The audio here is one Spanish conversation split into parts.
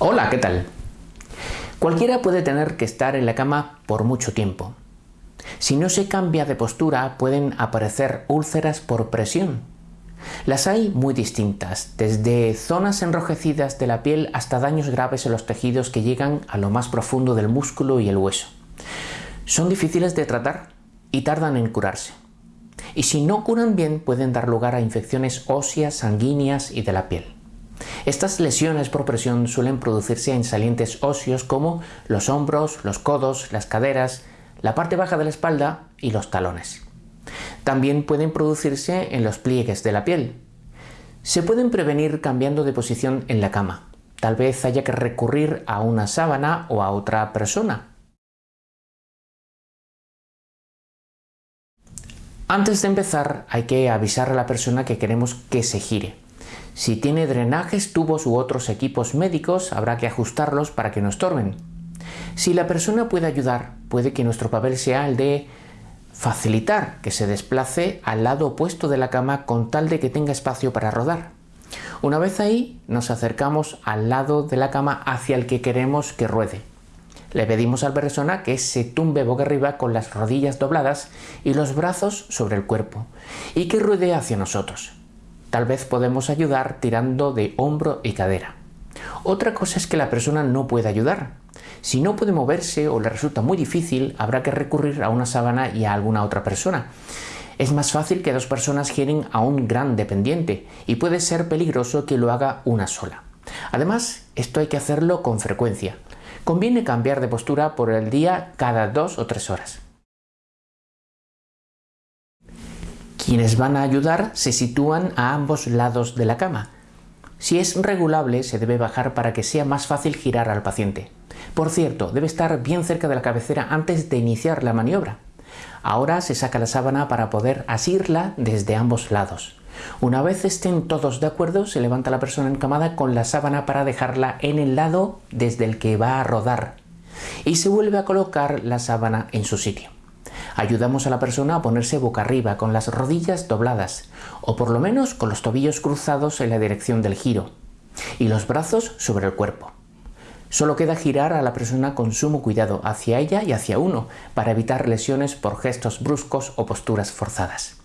Hola, ¿qué tal? Cualquiera puede tener que estar en la cama por mucho tiempo. Si no se cambia de postura pueden aparecer úlceras por presión. Las hay muy distintas, desde zonas enrojecidas de la piel hasta daños graves en los tejidos que llegan a lo más profundo del músculo y el hueso. Son difíciles de tratar y tardan en curarse. Y si no curan bien pueden dar lugar a infecciones óseas, sanguíneas y de la piel. Estas lesiones por presión suelen producirse en salientes óseos como los hombros, los codos, las caderas, la parte baja de la espalda y los talones. También pueden producirse en los pliegues de la piel. Se pueden prevenir cambiando de posición en la cama. Tal vez haya que recurrir a una sábana o a otra persona. Antes de empezar hay que avisar a la persona que queremos que se gire. Si tiene drenajes, tubos u otros equipos médicos, habrá que ajustarlos para que no estorben. Si la persona puede ayudar, puede que nuestro papel sea el de facilitar que se desplace al lado opuesto de la cama con tal de que tenga espacio para rodar. Una vez ahí, nos acercamos al lado de la cama hacia el que queremos que ruede. Le pedimos a la persona que se tumbe boca arriba con las rodillas dobladas y los brazos sobre el cuerpo y que ruede hacia nosotros. Tal vez podemos ayudar tirando de hombro y cadera. Otra cosa es que la persona no puede ayudar. Si no puede moverse o le resulta muy difícil, habrá que recurrir a una sábana y a alguna otra persona. Es más fácil que dos personas giren a un gran dependiente y puede ser peligroso que lo haga una sola. Además, esto hay que hacerlo con frecuencia. Conviene cambiar de postura por el día cada dos o tres horas. Quienes van a ayudar se sitúan a ambos lados de la cama. Si es regulable, se debe bajar para que sea más fácil girar al paciente. Por cierto, debe estar bien cerca de la cabecera antes de iniciar la maniobra. Ahora se saca la sábana para poder asirla desde ambos lados. Una vez estén todos de acuerdo, se levanta la persona encamada con la sábana para dejarla en el lado desde el que va a rodar y se vuelve a colocar la sábana en su sitio. Ayudamos a la persona a ponerse boca arriba con las rodillas dobladas o por lo menos con los tobillos cruzados en la dirección del giro y los brazos sobre el cuerpo. Solo queda girar a la persona con sumo cuidado hacia ella y hacia uno para evitar lesiones por gestos bruscos o posturas forzadas.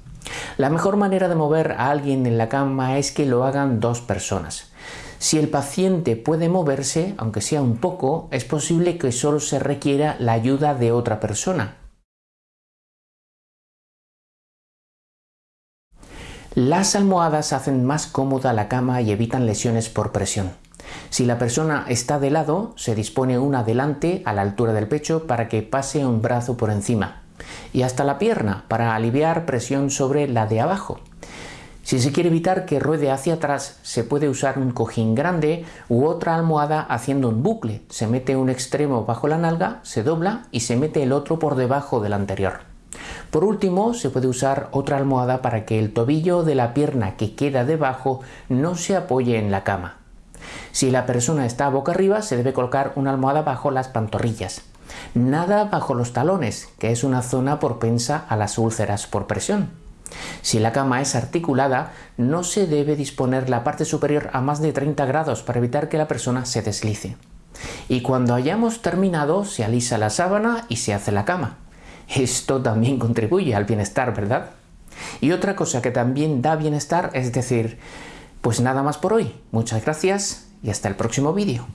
La mejor manera de mover a alguien en la cama es que lo hagan dos personas. Si el paciente puede moverse, aunque sea un poco, es posible que solo se requiera la ayuda de otra persona, Las almohadas hacen más cómoda la cama y evitan lesiones por presión. Si la persona está de lado, se dispone una delante a la altura del pecho para que pase un brazo por encima y hasta la pierna para aliviar presión sobre la de abajo. Si se quiere evitar que ruede hacia atrás, se puede usar un cojín grande u otra almohada haciendo un bucle. Se mete un extremo bajo la nalga, se dobla y se mete el otro por debajo del anterior. Por último, se puede usar otra almohada para que el tobillo de la pierna que queda debajo no se apoye en la cama. Si la persona está boca arriba, se debe colocar una almohada bajo las pantorrillas. Nada bajo los talones, que es una zona propensa a las úlceras por presión. Si la cama es articulada, no se debe disponer la parte superior a más de 30 grados para evitar que la persona se deslice. Y cuando hayamos terminado, se alisa la sábana y se hace la cama. Esto también contribuye al bienestar, ¿verdad? Y otra cosa que también da bienestar es decir, pues nada más por hoy. Muchas gracias y hasta el próximo vídeo.